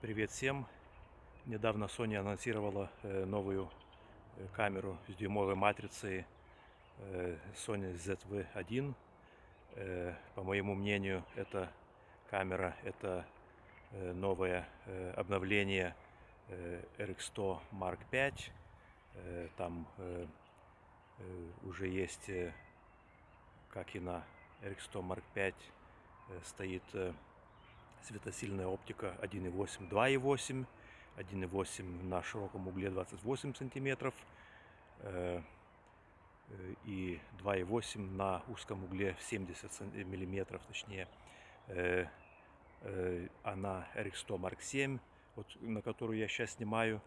Привет всем! Недавно Sony анонсировала э, новую э, камеру с дюймовой матрицей э, Sony ZV-1. По моему мнению, эта камера это новое обновление RX100 Mark V. Там уже есть, как и на RX100 Mark V, стоит светосильная оптика 1.8, 2.8, 1.8 на широком угле 28 сантиметров э, э, и 2.8 на узком угле 70 миллиметров, точнее. Э, а на RX100 Mark 7, вот, на которую я сейчас снимаю,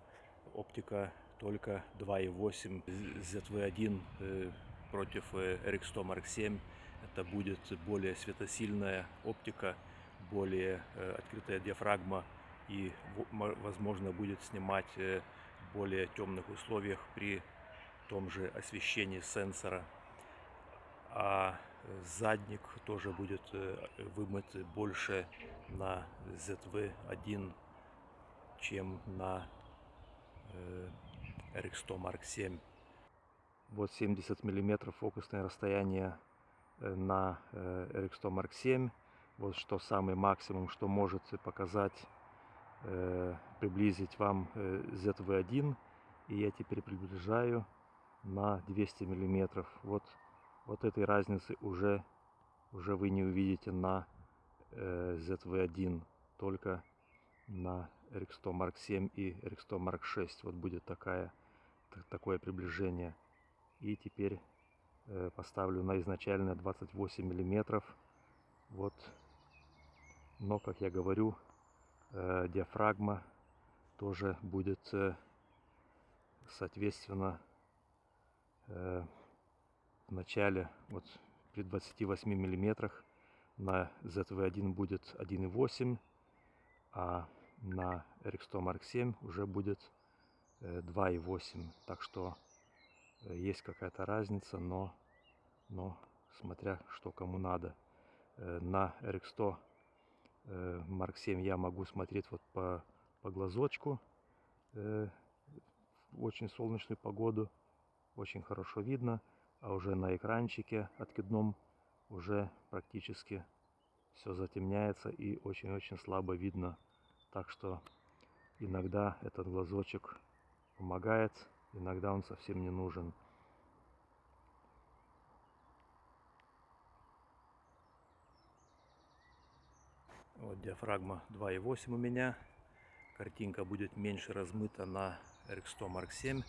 оптика только 2.8 ZV-1 против RX100 Mark 7. Это будет более светосильная оптика более э, открытая диафрагма и возможно будет снимать э, в более темных условиях при том же освещении сенсора. А задник тоже будет э, вымыт больше на ZV-1, чем на RX100 Mark 7. Вот 70 миллиметров фокусное расстояние на RX100 Mark 7 вот что самый максимум, что может показать, э, приблизить вам э, ZV-1. И я теперь приближаю на 200 миллиметров. Вот, вот этой разницы уже, уже вы не увидите на э, ZV-1, только на RX100 Mark 7 и RX100 Mark 6. Вот будет такая, такое приближение. И теперь э, поставлю на изначальное 28 миллиметров. Вот но, как я говорю, э, диафрагма тоже будет, э, соответственно, э, в начале, вот при 28 миллиметрах на ZV-1 будет 1.8, а на RX100 Mark 7 уже будет 2.8. Так что есть какая-то разница, но, но смотря что кому надо. На RX100 Марк 7 я могу смотреть вот по, по глазочку э, очень солнечную погоду. Очень хорошо видно. А уже на экранчике откидном уже практически все затемняется и очень-очень слабо видно. Так что иногда этот глазочек помогает, иногда он совсем не нужен. Вот диафрагма 2.8 у меня. Картинка будет меньше размыта на RX100 Mark 7.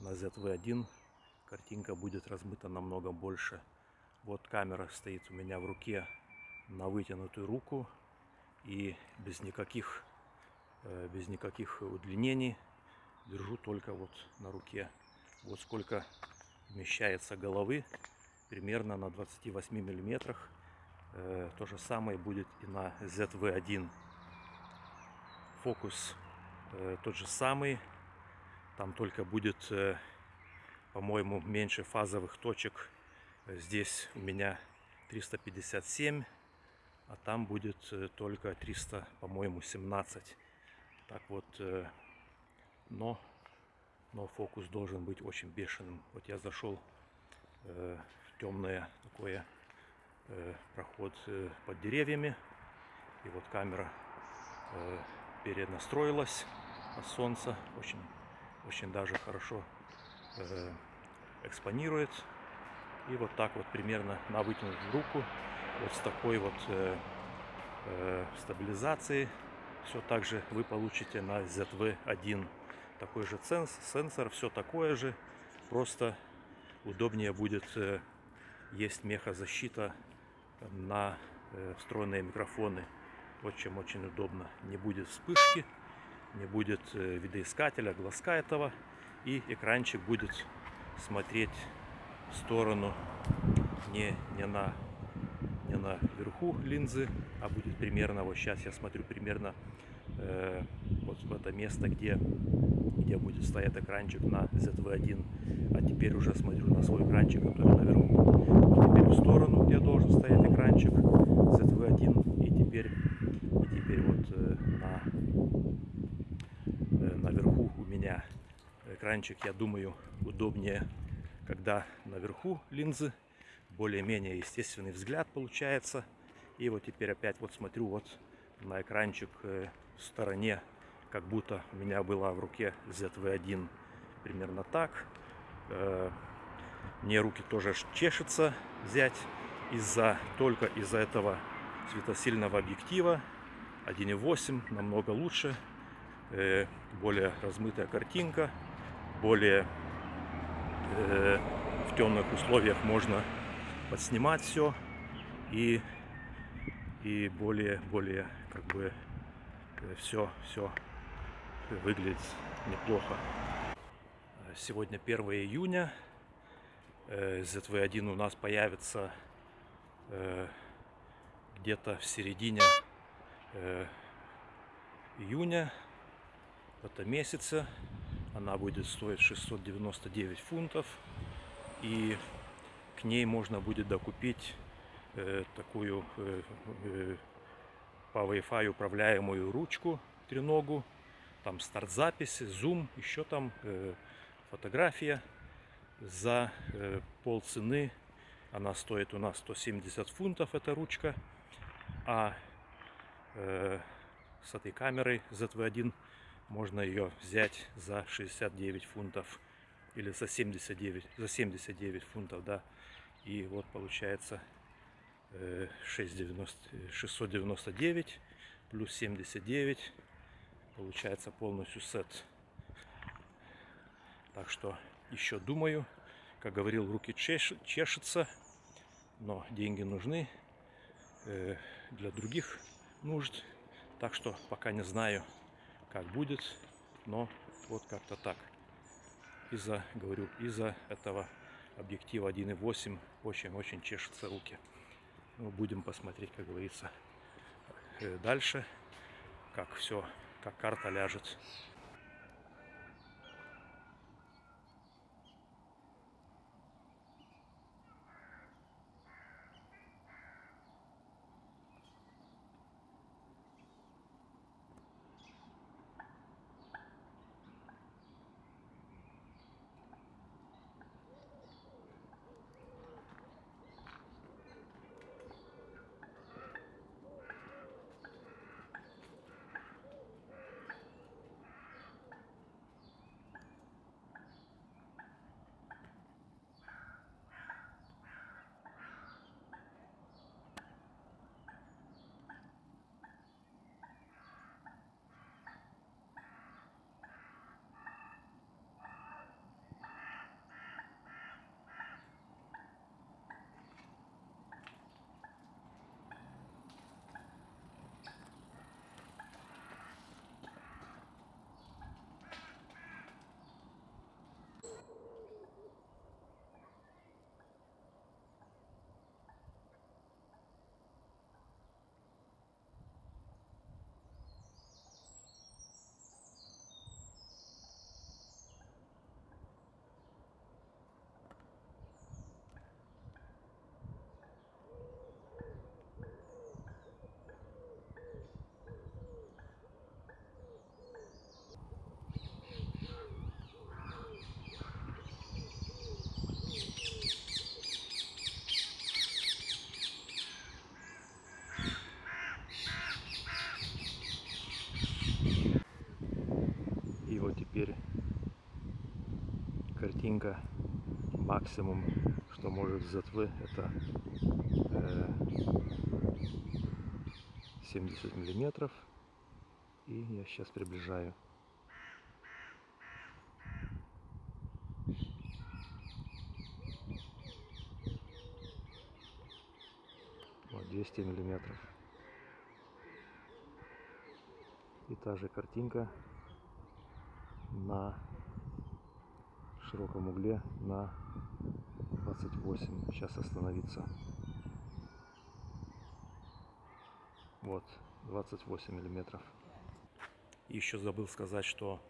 На ZV-1 картинка будет размыта намного больше. Вот камера стоит у меня в руке на вытянутую руку. И без никаких, э, без никаких удлинений держу только вот на руке. Вот сколько вмещается головы. Примерно на 28 миллиметрах то же самое будет и на ZV-1. Фокус э, тот же самый. Там только будет, э, по-моему, меньше фазовых точек. Здесь у меня 357, а там будет только 300, по-моему, 17. Так вот, но, но фокус должен быть очень бешеным. Вот я зашел в темное такое Э, проход э, под деревьями. И вот камера э, перенастроилась от солнца. Очень, очень даже хорошо экспонирует. И вот так вот примерно на вытянутую руку, вот с такой вот стабилизацией, все так же вы получите на ZV-1. Такой же сенсор, все такое же, просто удобнее будет, есть мехозащита на э, встроенные микрофоны. Очень-очень удобно. Не будет вспышки, не будет э, видоискателя, глазка этого. И экранчик будет смотреть в сторону не, не на не на верху линзы, а будет примерно, вот сейчас я смотрю примерно Э, вот в это место, где, где будет стоять экранчик на ZV1. А теперь уже смотрю на свой экранчик, который наверху. Вот теперь в сторону, где должен стоять экранчик ZV1. И теперь, и теперь вот э, на, э, наверху у меня экранчик, я думаю, удобнее, когда наверху линзы. Более-менее естественный взгляд получается. И вот теперь опять вот смотрю вот на экранчик стороне, как будто у меня была в руке ZV-1 примерно так. Э, мне руки тоже чешется взять из-за только из-за этого светосильного объектива. 1.8 намного лучше. Э, более размытая картинка более э, в темных условиях можно подснимать все и и более более как бы все все выглядит неплохо сегодня 1 июня ZV-1 у нас появится э, где-то в середине э, июня этого месяца. Она будет стоить 699 фунтов. И к ней можно будет докупить э, такую э, э, по Wi-Fi управляемую ручку треногу. Там старт записи, зум, еще там э, фотография за э, пол цены. Она стоит у нас 170 фунтов, эта ручка. А э, с этой камерой ZV-1 можно ее взять за 69 фунтов. Или за 79, за 79 фунтов, да. И вот получается 690, 699 плюс 79. Получается полностью сет. Так что еще думаю. Как говорил, руки чеш, чешутся, но деньги нужны э, для других нужд. Так что пока не знаю, как будет, но вот как-то так. Из-за, говорю, из-за этого объектива 1.8 очень-очень чешутся руки. Ну, будем посмотреть, как говорится, э, дальше, как все, как карта ляжет. теперь картинка максимум, что может ZV, это э, 70 миллиметров. И я сейчас приближаю. Вот 200 миллиметров. И та же картинка на широком угле на 28 сейчас остановиться. Вот 28 миллиметров. Еще забыл сказать что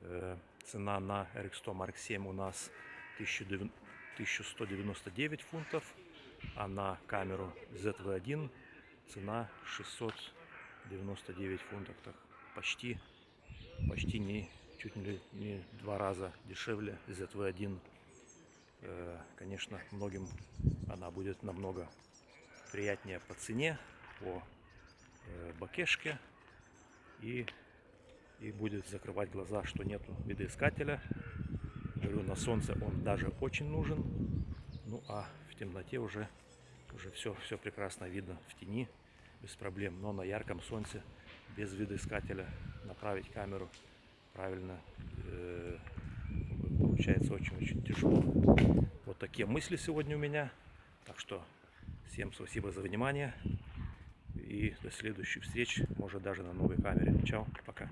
э, цена на RX100 Mark 7 у нас 1199 фунтов а на камеру ZV1 цена 699 фунтов. Так почти почти не чуть ли не два раза дешевле ZV-1. Э, Конечно, многим она будет намного приятнее по цене, по э, бакешке и, и будет закрывать глаза, что нету видоискателя. Говорю, на солнце он даже очень нужен. Ну а в темноте уже, уже все, все прекрасно видно в тени, без проблем. Но на ярком солнце, без видоискателя, направить камеру правильно получается очень-очень тяжело. Вот такие мысли сегодня у меня. Так что всем спасибо за внимание. И до следующих встреч, может даже на новой камере. Чао, пока.